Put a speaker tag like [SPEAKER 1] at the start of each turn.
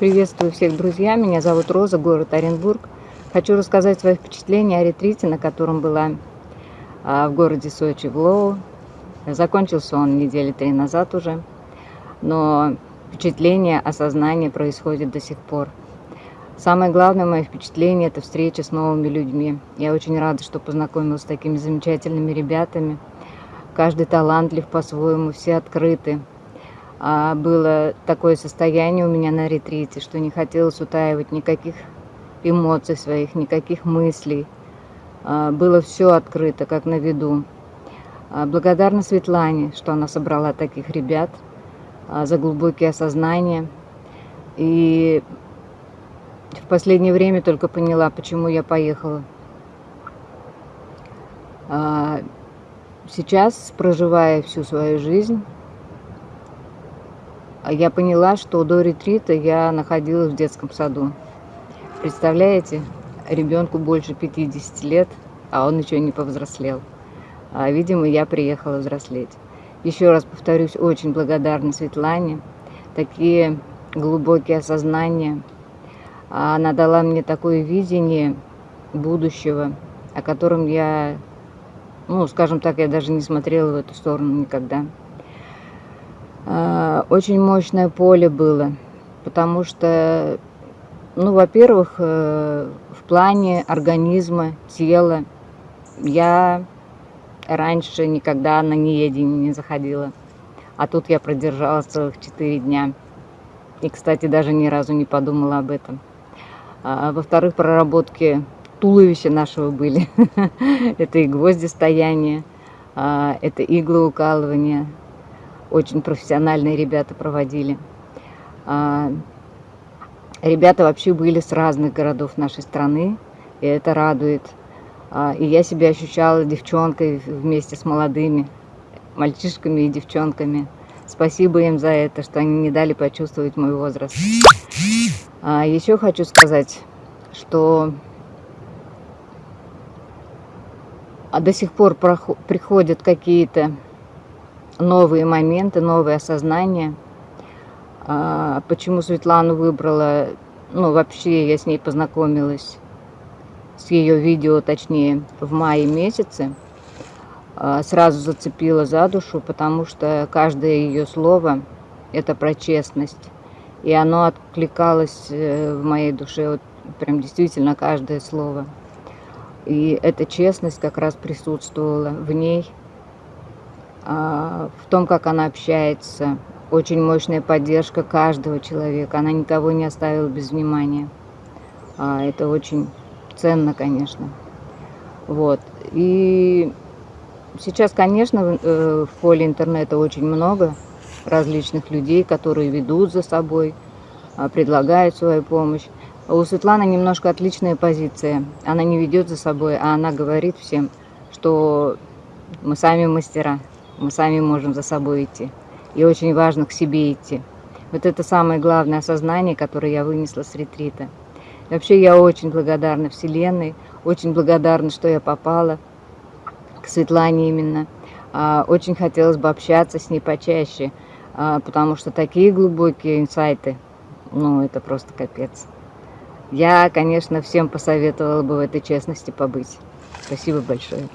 [SPEAKER 1] Приветствую всех, друзья. Меня зовут Роза, город Оренбург. Хочу рассказать свои впечатления о ретрите, на котором была а, в городе Сочи, в Лоу. Закончился он недели три назад уже, но впечатление, осознание происходит до сих пор. Самое главное мое впечатление – это встреча с новыми людьми. Я очень рада, что познакомилась с такими замечательными ребятами. Каждый талантлив по-своему, все открыты. А было такое состояние у меня на ретрите, что не хотелось утаивать никаких эмоций своих, никаких мыслей. А, было все открыто, как на виду. А, благодарна Светлане, что она собрала таких ребят за глубокие осознания. И в последнее время только поняла, почему я поехала. Сейчас, проживая всю свою жизнь, я поняла, что до ретрита я находилась в детском саду. Представляете, ребенку больше 50 лет, а он еще не повзрослел. А, видимо, я приехала взрослеть. Еще раз повторюсь, очень благодарна Светлане. Такие глубокие осознания. Она дала мне такое видение будущего, о котором я, ну, скажем так, я даже не смотрела в эту сторону никогда. Очень мощное поле было, потому что, ну, во-первых, э, в плане организма, тела, я раньше никогда на неедение не заходила, а тут я продержалась целых четыре дня. И, кстати, даже ни разу не подумала об этом. А, Во-вторых, проработки туловища нашего были. это и гвозди стояния, а, это иглоукалывание, очень профессиональные ребята проводили. А, ребята вообще были с разных городов нашей страны, и это радует. А, и я себя ощущала девчонкой вместе с молодыми мальчишками и девчонками. Спасибо им за это, что они не дали почувствовать мой возраст. А еще хочу сказать, что до сих пор приходят какие-то новые моменты, новые осознания. А, почему Светлану выбрала, ну вообще я с ней познакомилась, с ее видео, точнее, в мае месяце. А, сразу зацепила за душу, потому что каждое ее слово – это про честность. И оно откликалось э, в моей душе, вот прям действительно каждое слово. И эта честность как раз присутствовала в ней – в том, как она общается. Очень мощная поддержка каждого человека. Она никого не оставила без внимания. А, это очень ценно, конечно. Вот. И сейчас, конечно, э, в поле интернета очень много различных людей, которые ведут за собой, а, предлагают свою помощь. У Светланы немножко отличная позиция. Она не ведет за собой, а она говорит всем, что мы сами мастера мы сами можем за собой идти. И очень важно к себе идти. Вот это самое главное осознание, которое я вынесла с ретрита. И вообще я очень благодарна Вселенной, очень благодарна, что я попала к Светлане именно. А, очень хотелось бы общаться с ней почаще, а, потому что такие глубокие инсайты, ну это просто капец. Я, конечно, всем посоветовала бы в этой честности побыть. Спасибо большое.